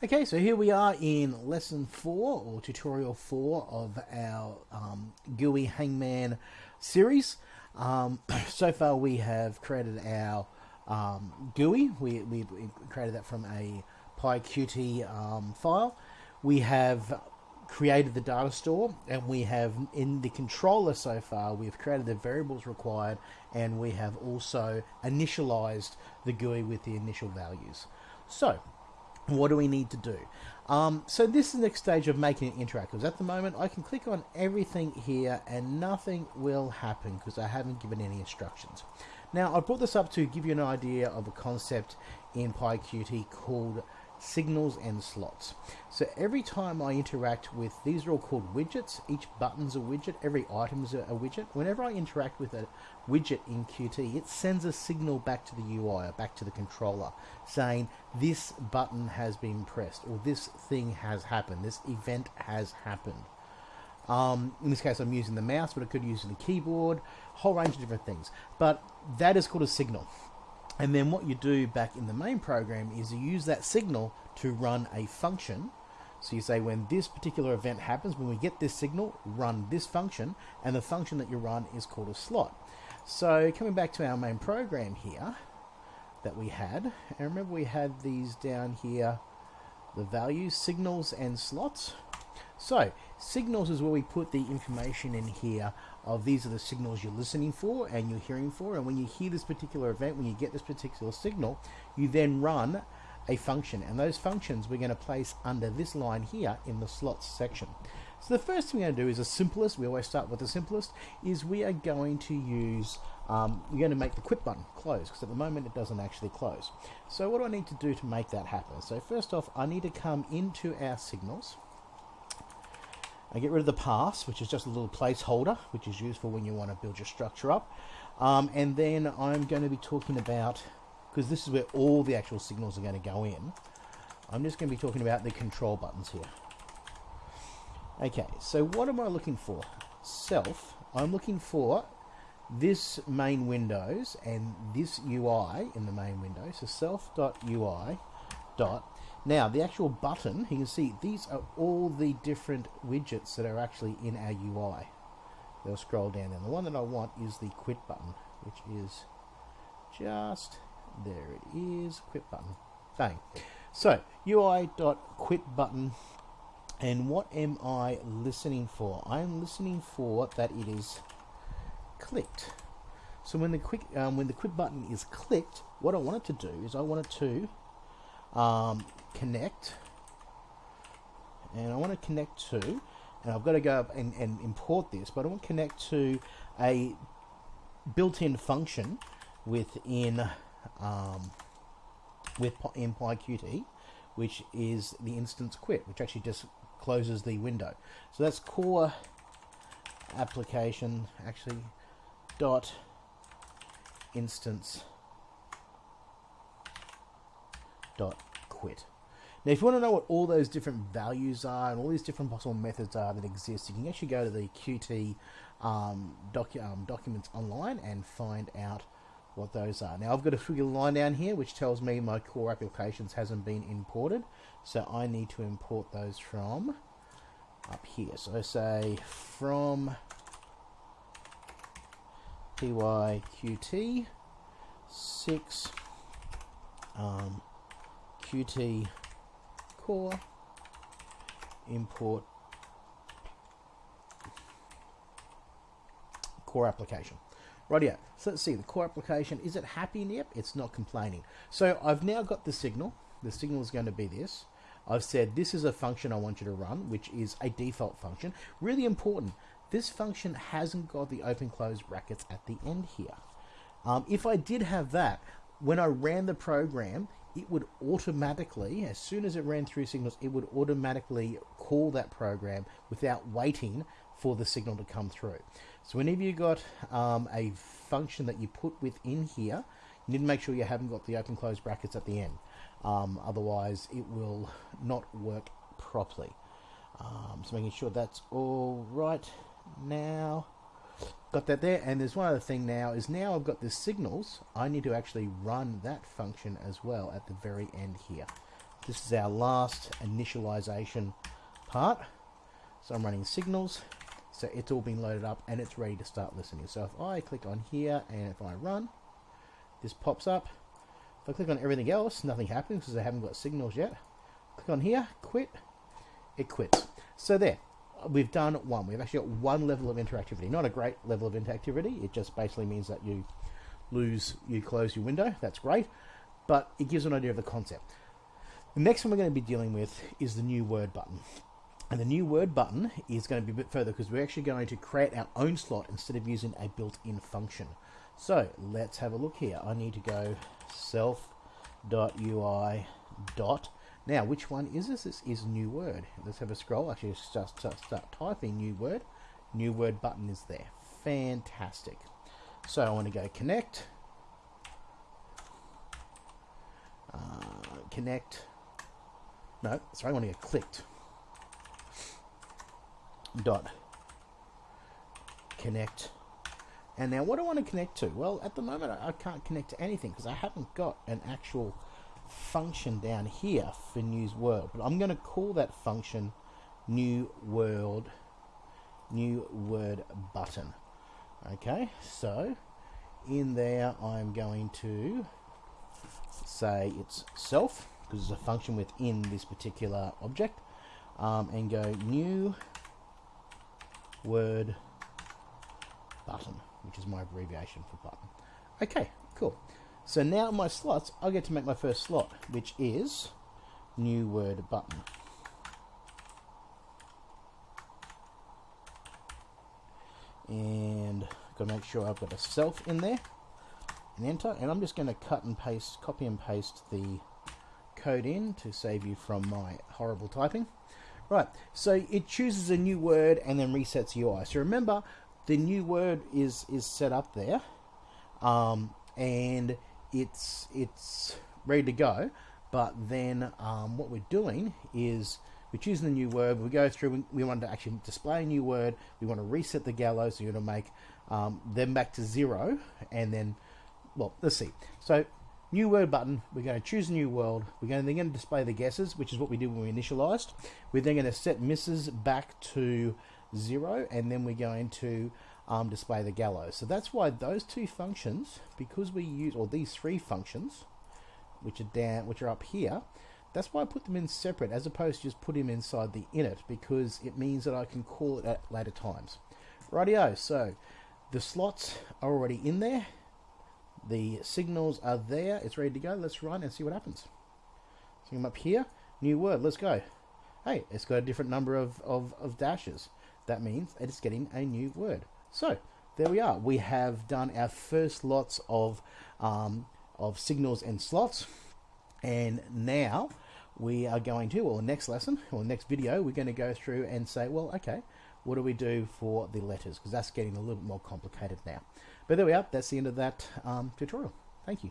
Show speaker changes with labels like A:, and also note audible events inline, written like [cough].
A: Okay, so here we are in lesson four or tutorial four of our um, GUI Hangman series. Um, [coughs] so far, we have created our um, GUI. We, we, created that from a PyQt um, file. We have created the data store and we have in the controller so far we've created the variables required and we have also initialized the GUI with the initial values. So what do we need to do? Um, so this is the next stage of making it interactive. At the moment, I can click on everything here and nothing will happen because I haven't given any instructions. Now, I brought this up to give you an idea of a concept in PyQt called signals and slots. So every time I interact with, these are all called widgets, each button's a widget, every item's a, widget. Whenever I interact with a widget in Qt, it sends a signal back to the UI or back to the controller saying this button has been pressed or this thing has happened, this event has happened. Um, in this case, I'm using the mouse, but I could use the keyboard, a whole range of different things. But that is called a signal. And then what you do back in the main program is you use that signal to run a function. So you say when this particular event happens, when we get this signal, run this function, and the function that you run is called a slot. So coming back to our main program here that we had, and remember we had these down here, the values, signals and slots. So signals is where we put the information in here of these are the signals you're listening for and you're hearing for. And when you hear this particular event, when you get this particular signal, you then run a function. And those functions we're going to place under this line here in the slots section. So the first thing we're going to do is the simplest, we always start with the simplest, is we are going to use, um, we're going to make the quit button close, because at the moment it doesn't actually close. So what do I need to do to make that happen? So first off, I need to come into our signals, I get rid of the pass, which is just a little placeholder, which is used for when you want to build your structure up. Um, and then I'm going to be talking about, because this is where all the actual signals are going to go in, I'm just going to be talking about the control buttons here. Okay, so what am I looking for? Self. I'm looking for this main windows and this UI in the main window. So self.ui dot now, the actual button, you can see these are all the different widgets that are actually in our UI. They'll scroll down, and the one that I want is the quit button, which is just there it is, quit button. Bang. So, UI.quit button, and what am I listening for? I'm listening for that it is clicked. So when the quick um, when the quit button is clicked, what I want it to do is I want it to um, connect. And I want to connect to and I've got to go up and, and import this but I want to connect to a built-in function within um, with in PyQt which is the instance quit which actually just closes the window. So that's core application actually dot instance quit. Now, if you want to know what all those different values are and all these different possible methods are that exist, you can actually go to the Qt um, docu um, documents online and find out what those are. Now, I've got a figure line down here which tells me my core applications hasn't been imported, so I need to import those from up here. So I say from pyqt 6 um, qt core import core application. Right here. So let's see, the core application, is it happy? Yep, it's not complaining. So I've now got the signal. The signal is going to be this. I've said this is a function I want you to run, which is a default function. Really important, this function hasn't got the open close brackets at the end here. Um, if I did have that, when I ran the program, it would automatically, as soon as it ran through signals, it would automatically call that program without waiting for the signal to come through. So whenever you got um, a function that you put within here, you need to make sure you haven't got the open close brackets at the end. Um, otherwise, it will not work properly. Um, so making sure that's all right now got that there and there's one other thing now is now I've got the signals I need to actually run that function as well at the very end here This is our last initialization part. So I'm running signals. So it's all been loaded up and it's ready to start listening. So if I click on here and if I run, this pops up. If I click on everything else, nothing happens because I haven't got signals yet. Click on here, quit, it quits. So there, we've done one. We've actually got one level of interactivity. Not a great level of interactivity. It just basically means that you lose, you close your window. That's great. But it gives an idea of the concept. The next one we're going to be dealing with is the new word button. And the new word button is going to be a bit further because we're actually going to create our own slot instead of using a built-in function. So let's have a look here. I need to go self.ui dot. Now, which one is this? This is new word. Let's have a scroll. Actually, just start, start typing new word. New word button is there. Fantastic. So I want to go connect. Uh, connect. No, sorry, I want to get clicked. Dot. Connect. And now what do I want to connect to? Well, at the moment I can't connect to anything because I haven't got an actual function down here for news world. But I'm going to call that function new world new word button. Okay, so in there I'm going to say it's self because it's a function within this particular object um, and go new word button which is my abbreviation for button okay cool so now my slots I get to make my first slot which is new word button. And got to make sure I've got a self in there and enter and I'm just going to cut and paste copy and paste the code in to save you from my horrible typing. Right so it chooses a new word and then resets UI. So remember the new word is is set up there um, and it's it's ready to go but then um, what we're doing is we're choosing a new word we go through we want to actually display a new word we want to reset the gallows so you're going to make um, them back to zero and then well, let's see. So, new word button, we're going to choose a new world. We're going to, then going to display the guesses, which is what we did when we initialized. We're then going to set misses back to zero, and then we're going to um, display the gallows. So that's why those two functions, because we use, or these three functions, which are down, which are up here, that's why I put them in separate, as opposed to just put them inside the init, because it means that I can call it at later times. Rightio, so the slots are already in there. The signals are there. It's ready to go. Let's run and see what happens. So I'm up here. New word. Let's go. Hey, it's got a different number of, of, of dashes. That means it's getting a new word. So there we are. We have done our first lots of um, of signals and slots. And now we are going to, or next lesson, or next video, we're going to go through and say, well, okay, what do we do for the letters? Because that's getting a little bit more complicated now. But there we are. That's the end of that um, tutorial. Thank you.